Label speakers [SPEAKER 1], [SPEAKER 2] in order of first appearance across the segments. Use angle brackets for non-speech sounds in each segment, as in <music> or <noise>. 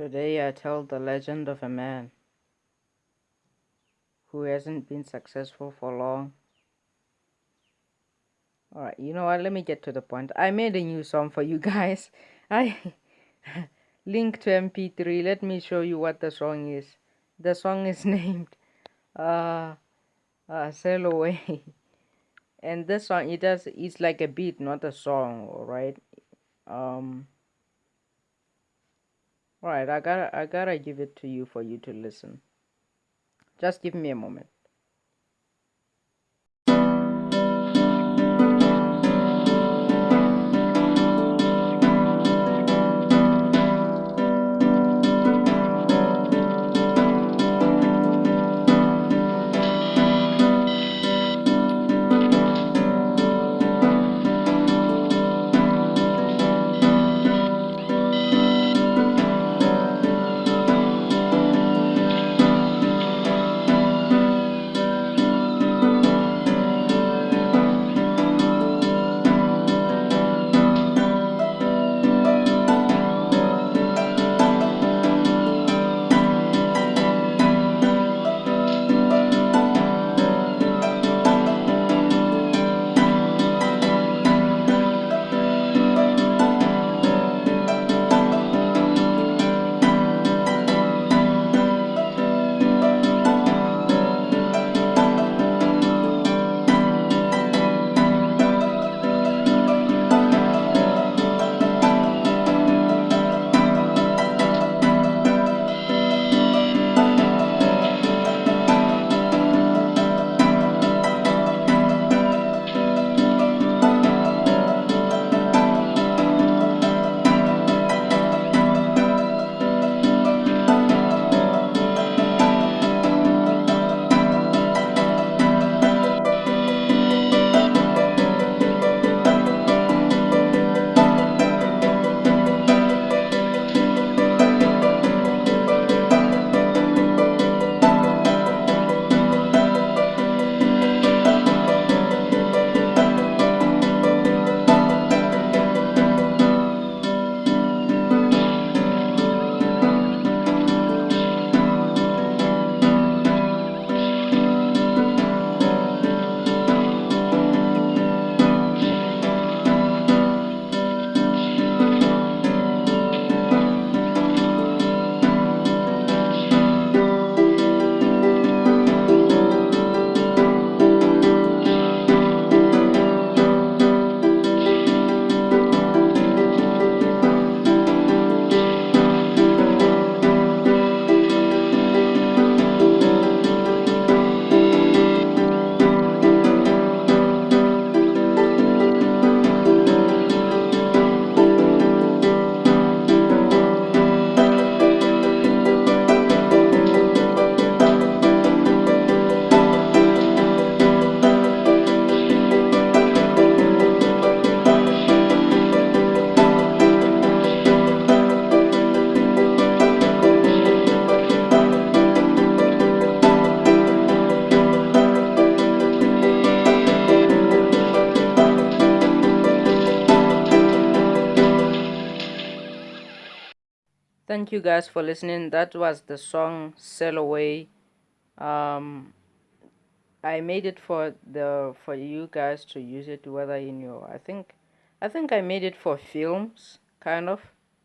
[SPEAKER 1] Today I tell the legend of a man who hasn't been successful for long. Alright, you know what? Let me get to the point. I made a new song for you <laughs> guys. I <laughs> link to mp3. Let me show you what the song is. The song is <laughs> named uh, uh Sail Away. and this song it does it's like a beat, not a song, alright? Um Alright, I gotta I gotta give it to you for you to listen. Just give me a moment. Thank you guys for listening. That was the song sail away. Um i made it for the for you guys to use it whether in your i think i think i made it for films kind of.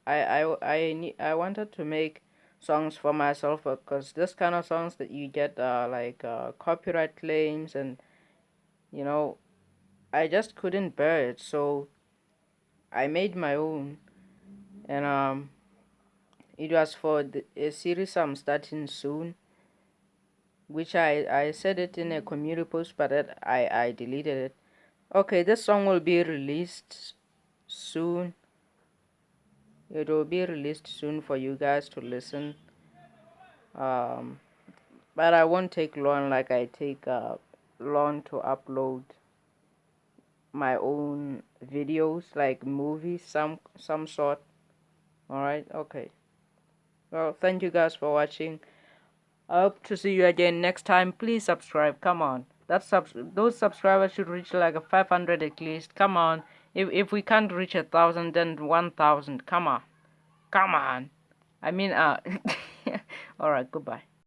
[SPEAKER 1] I i i, I wanted to make songs for myself because this kind of songs that you get uh like uh copyright claims and you know i just couldn't bear it. So i made my own. And um it was for the, a series i'm starting soon which i i said it in a community post but it, i i deleted it. Okay this song will be released soon. It will be released soon for you guys to listen. Um but i won't take long like i take uh long to upload my own videos like movies some some sort. All right? Okay well thank you guys for watching. I hope to see you again next time. Please subscribe. Come on. That's sub those subscribers should reach like a 500 at least. Come on. If, if we can't reach a thousand then 1000 come on. Come on. I mean, uh, <laughs> all right, goodbye.